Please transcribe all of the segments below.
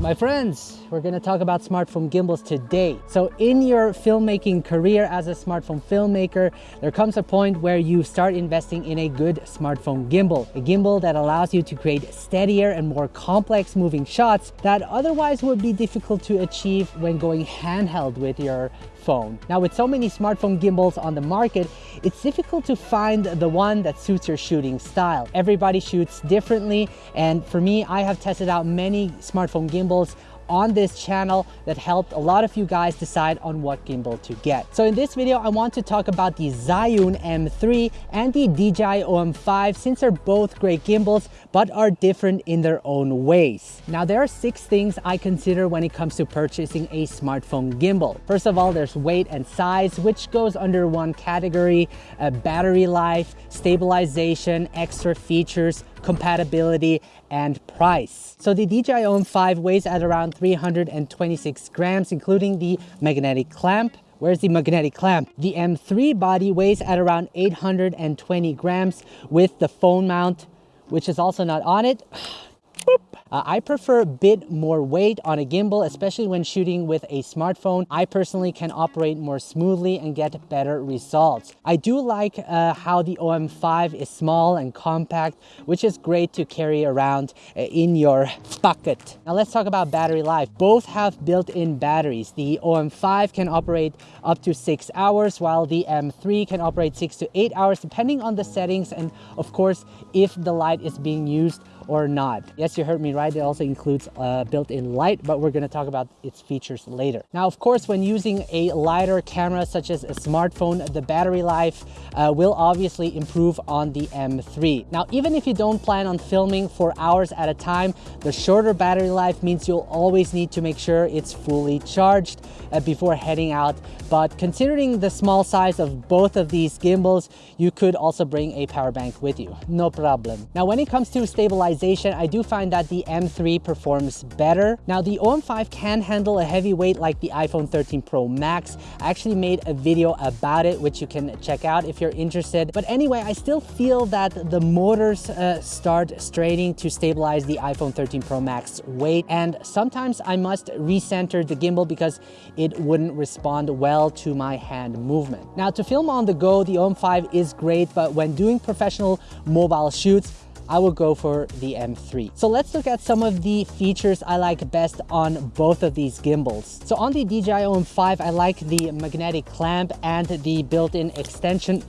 My friends, we're gonna talk about smartphone gimbals today. So in your filmmaking career as a smartphone filmmaker, there comes a point where you start investing in a good smartphone gimbal. A gimbal that allows you to create steadier and more complex moving shots that otherwise would be difficult to achieve when going handheld with your phone. Now with so many smartphone gimbals on the market, it's difficult to find the one that suits your shooting style. Everybody shoots differently and for me, I have tested out many smartphone gimbals on this channel that helped a lot of you guys decide on what gimbal to get. So in this video, I want to talk about the Zhiyun M3 and the DJI OM5 since they're both great gimbals, but are different in their own ways. Now there are six things I consider when it comes to purchasing a smartphone gimbal. First of all, there's weight and size, which goes under one category, uh, battery life, stabilization, extra features, compatibility, and price. So the DJI OM5 weighs at around 326 grams, including the magnetic clamp. Where's the magnetic clamp? The M3 body weighs at around 820 grams with the phone mount, which is also not on it. Uh, I prefer a bit more weight on a gimbal, especially when shooting with a smartphone. I personally can operate more smoothly and get better results. I do like uh, how the OM5 is small and compact, which is great to carry around uh, in your pocket. Now let's talk about battery life. Both have built-in batteries. The OM5 can operate up to six hours, while the M3 can operate six to eight hours, depending on the settings and of course, if the light is being used or not. Yes, you heard me right. It also includes a built-in light, but we're gonna talk about its features later. Now, of course, when using a lighter camera such as a smartphone, the battery life uh, will obviously improve on the M3. Now, even if you don't plan on filming for hours at a time, the shorter battery life means you'll always need to make sure it's fully charged uh, before heading out. But considering the small size of both of these gimbals, you could also bring a power bank with you, no problem. Now, when it comes to stabilization, I do find that the M3 performs better. Now the OM5 can handle a heavy weight like the iPhone 13 Pro Max. I actually made a video about it, which you can check out if you're interested. But anyway, I still feel that the motors uh, start straining to stabilize the iPhone 13 Pro Max weight. And sometimes I must recenter the gimbal because it wouldn't respond well to my hand movement. Now to film on the go, the OM5 is great, but when doing professional mobile shoots, I will go for the M3. So let's look at some of the features I like best on both of these gimbals. So on the DJI OM5, I like the magnetic clamp and the built-in extension.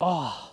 Oh,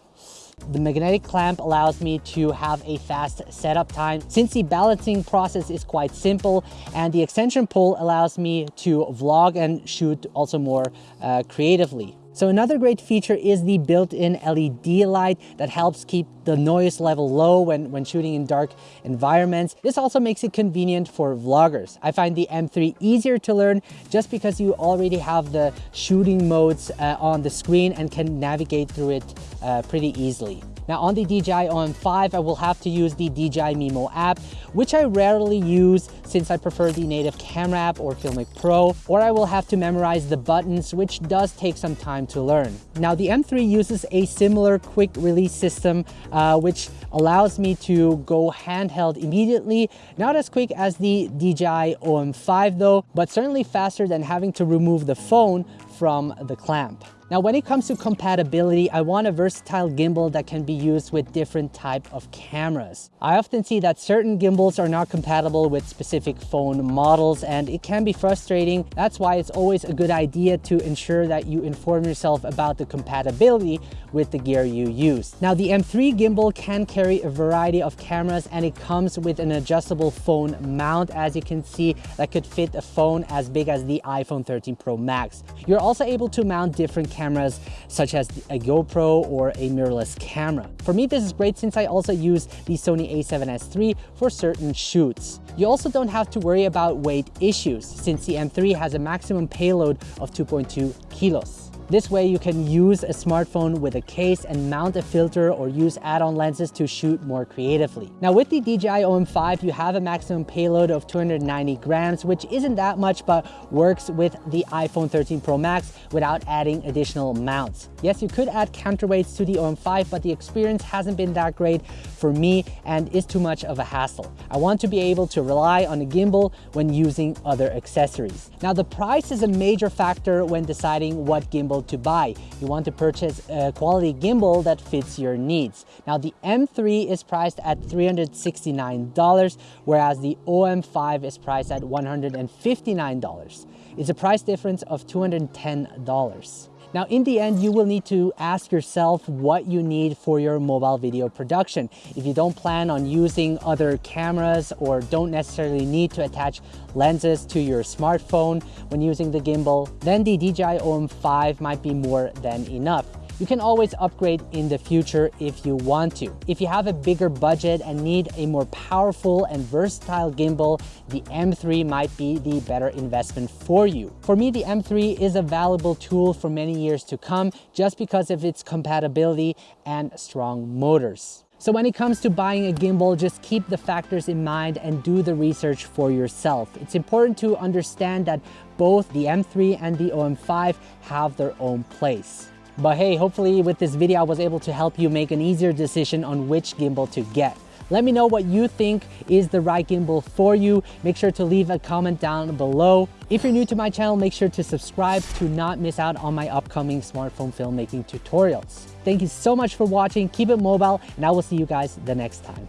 the magnetic clamp allows me to have a fast setup time since the balancing process is quite simple and the extension pull allows me to vlog and shoot also more uh, creatively. So another great feature is the built-in LED light that helps keep the noise level low when, when shooting in dark environments. This also makes it convenient for vloggers. I find the M3 easier to learn just because you already have the shooting modes uh, on the screen and can navigate through it uh, pretty easily. Now on the DJI OM5, I will have to use the DJI Mimo app, which I rarely use since I prefer the native camera app or Filmic Pro, or I will have to memorize the buttons, which does take some time to learn. Now the M3 uses a similar quick release system, uh, which allows me to go handheld immediately. Not as quick as the DJI OM5 though, but certainly faster than having to remove the phone from the clamp. Now, when it comes to compatibility, I want a versatile gimbal that can be used with different type of cameras. I often see that certain gimbals are not compatible with specific phone models and it can be frustrating. That's why it's always a good idea to ensure that you inform yourself about the compatibility with the gear you use. Now, the M3 gimbal can carry a variety of cameras and it comes with an adjustable phone mount, as you can see, that could fit a phone as big as the iPhone 13 Pro Max. You're also able to mount different cameras cameras such as a GoPro or a mirrorless camera. For me, this is great since I also use the Sony a7S III for certain shoots. You also don't have to worry about weight issues since the M3 has a maximum payload of 2.2 kilos. This way you can use a smartphone with a case and mount a filter or use add-on lenses to shoot more creatively. Now with the DJI OM5, you have a maximum payload of 290 grams, which isn't that much, but works with the iPhone 13 Pro Max without adding additional mounts. Yes, you could add counterweights to the OM5, but the experience hasn't been that great for me and is too much of a hassle. I want to be able to rely on a gimbal when using other accessories. Now the price is a major factor when deciding what gimbal to buy. You want to purchase a quality gimbal that fits your needs. Now the M3 is priced at $369, whereas the OM5 is priced at $159. It's a price difference of $210. Now, in the end, you will need to ask yourself what you need for your mobile video production. If you don't plan on using other cameras or don't necessarily need to attach lenses to your smartphone when using the gimbal, then the DJI OM5 might be more than enough. You can always upgrade in the future if you want to. If you have a bigger budget and need a more powerful and versatile gimbal, the M3 might be the better investment for you. For me, the M3 is a valuable tool for many years to come just because of its compatibility and strong motors. So when it comes to buying a gimbal, just keep the factors in mind and do the research for yourself. It's important to understand that both the M3 and the OM5 have their own place. But hey, hopefully with this video, I was able to help you make an easier decision on which gimbal to get. Let me know what you think is the right gimbal for you. Make sure to leave a comment down below. If you're new to my channel, make sure to subscribe to not miss out on my upcoming smartphone filmmaking tutorials. Thank you so much for watching. Keep it mobile and I will see you guys the next time.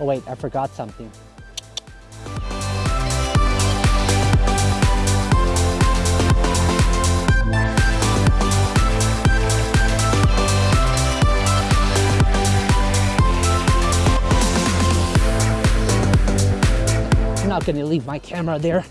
Oh wait, I forgot something. Gonna leave my camera there.